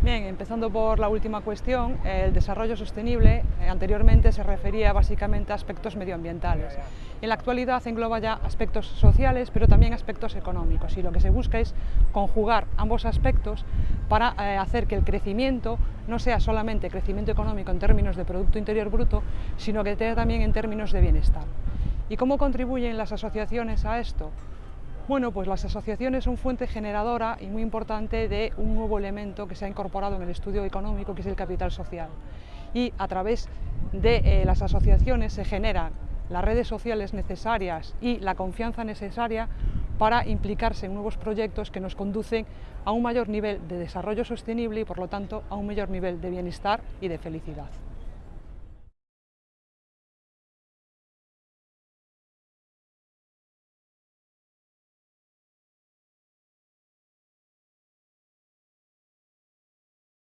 Bien, empezando por la última cuestión, el desarrollo sostenible eh, anteriormente se refería básicamente a aspectos medioambientales. En la actualidad engloba ya aspectos sociales, pero también aspectos económicos y lo que se busca es conjugar ambos aspectos para eh, hacer que el crecimiento no sea solamente crecimiento económico en términos de Producto Interior Bruto, sino que sea también en términos de bienestar. ¿Y cómo contribuyen las asociaciones a esto? Bueno, pues las asociaciones son fuente generadora y muy importante de un nuevo elemento que se ha incorporado en el estudio económico, que es el capital social. Y a través de eh, las asociaciones se generan las redes sociales necesarias y la confianza necesaria para implicarse en nuevos proyectos que nos conducen a un mayor nivel de desarrollo sostenible y por lo tanto a un mayor nivel de bienestar y de felicidad.